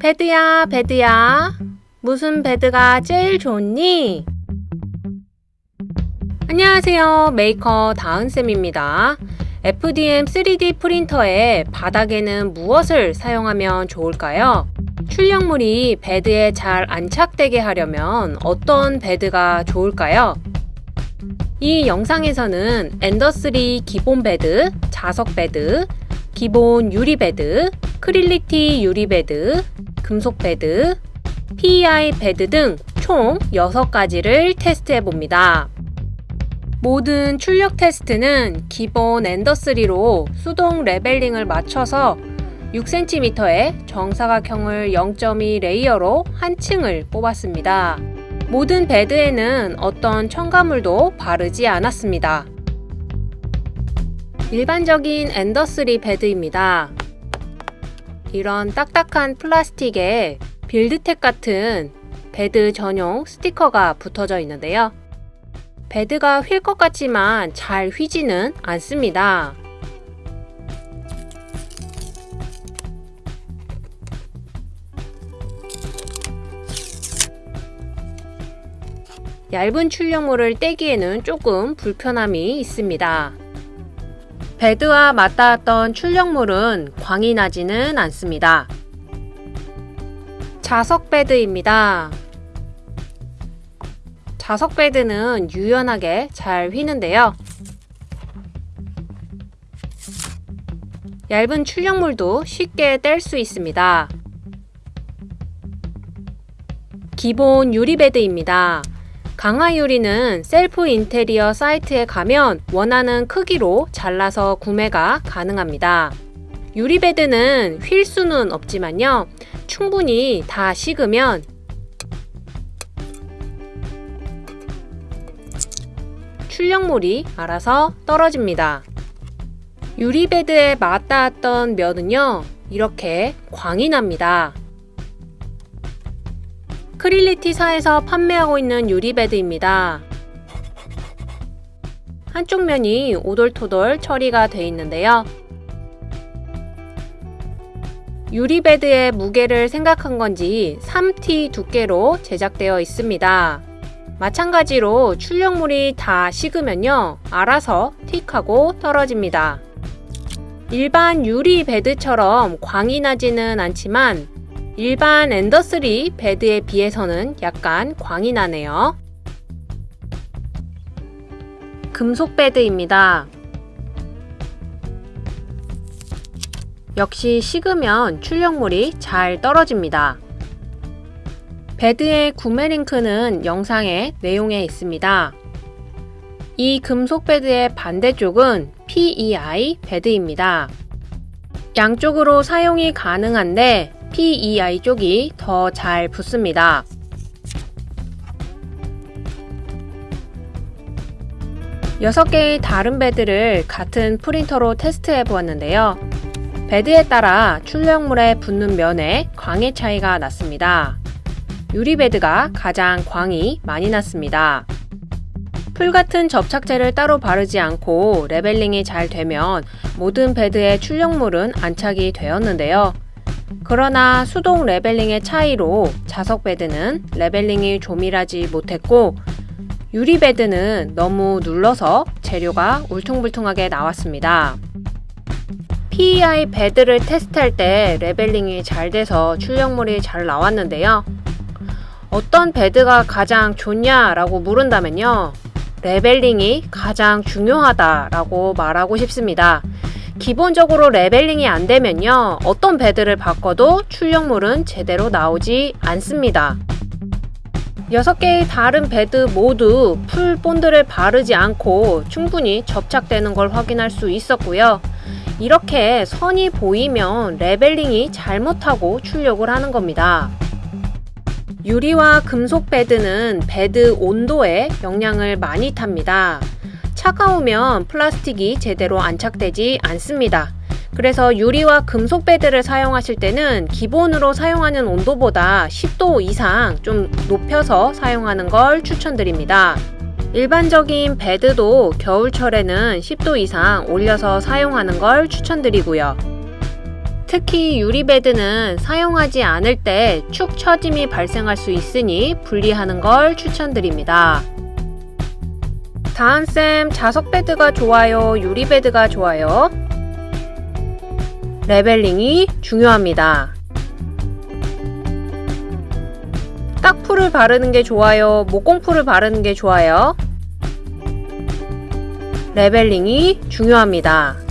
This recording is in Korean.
bed야, bed야. 무슨 bed가 제일 좋니? 안녕하세요. 메이커 다은쌤입니다. FDM 3D 프린터의 바닥에는 무엇을 사용하면 좋을까요? 출력물이 bed에 잘 안착되게 하려면 어떤 bed가 좋을까요? 이 영상에서는 Ender 3 기본 bed, 자석 bed, 기본 유리 bed, Creality 유리 bed, 금속 bed, PEI bed 등 총 6가지를 테스트해 봅니다. 모든 출력 테스트는 기본 Ender 3로 수동 leveling을 맞춰서 6cm의 정사각형을 0.2 layer로 한 층을 뽑았습니다. 모든 bed에는 어떤 첨가물도 바르지 않았습니다. 일반적인 Ender 3 bed입니다. 이런 딱딱한 플라스틱에 BuildTak 같은 bed 전용 스티커가 붙어져 있는데요. bed가 휠 것 같지만 잘 휘지는 않습니다. 얇은 출력물을 떼기에는 조금 불편함이 있습니다. bed와 맞닿았던 출력물은 광이 나지는 않습니다. 자석 bed입니다. 자석 bed는 유연하게 잘 휘는데요. 얇은 출력물도 쉽게 뗄 수 있습니다. 기본 유리 bed입니다. 강화유리는 셀프 인테리어 사이트에 가면 원하는 크기로 잘라서 구매가 가능합니다. 유리베드는 휠 수는 없지만요. 충분히 다 식으면 출력물이 알아서 떨어집니다. 유리베드에 맞닿았던 면은요. 이렇게 광이 납니다. 크릴리티사에서 판매하고 있는 유리베드입니다. 한쪽 면이 오돌토돌 처리가 되어 있는데요. 유리베드의 무게를 생각한 건지 3T 두께로 제작되어 있습니다. 마찬가지로 출력물이 다 식으면요. 알아서 틱하고 떨어집니다. 일반 유리 베드처럼 광이 나지는 않지만 일반 엔더3 베드에 비해서는 약간 광이 나네요. 금속 bed입니다. 역시 식으면 출력물이 잘 떨어집니다. bed의 구매 링크는 영상의 내용에 있습니다. 이 금속 bed의 반대쪽은 PEI bed입니다. 양쪽으로 사용이 가능한데 PEI 쪽이 더 잘 붙습니다. 여섯 개의 다른 bed를 같은 프린터로 테스트해 보았는데요. bed에 따라 출력물에 붙는 면에 광의 차이가 났습니다. 유리bed가 가장 광이 많이 났습니다. 풀 같은 접착제를 따로 바르지 않고 leveling이 잘 되면 모든 bed의 출력물은 안착이 되었는데요. 그러나 수동 leveling의 차이로 자석 bed는 leveling이 조밀하지 못했고 유리 bed는 너무 눌러서 재료가 울퉁불퉁하게 나왔습니다. PEI bed를 테스트할 때 leveling이 잘 돼서 출력물이 잘 나왔는데요. 어떤 bed가 가장 좋냐 라고 묻는다면요. leveling이 가장 중요하다라고 말하고 싶습니다. 기본적으로 leveling이 안 되면요. 어떤 bed를 바꿔도 출력물은 제대로 나오지 않습니다. 6개의 다른 bed 모두 풀 본드를 바르지 않고 충분히 접착되는 걸 확인할 수 있었고요. 이렇게 선이 보이면 leveling이 잘못하고 출력을 하는 겁니다. 유리와 금속 bed는 bed 온도에 영향을 많이 탑니다. 차가우면 플라스틱이 제대로 안착되지 않습니다. 그래서 유리와 금속 bed를 사용하실 때는 기본으로 사용하는 온도보다 10도 이상 좀 높여서 사용하는 걸 추천드립니다. 일반적인 bed도 겨울철에는 10도 이상 올려서 사용하는 걸 추천드리고요. 특히 유리bed는 사용하지 않을 때 축 처짐이 발생할 수 있으니 분리하는 걸 추천드립니다. 다은쌤 자석bed가 좋아요? 유리bed가 좋아요? leveling이 중요합니다. 딱풀을 바르는 게 좋아요? 목공풀을 바르는 게 좋아요? 레벨링이 중요합니다.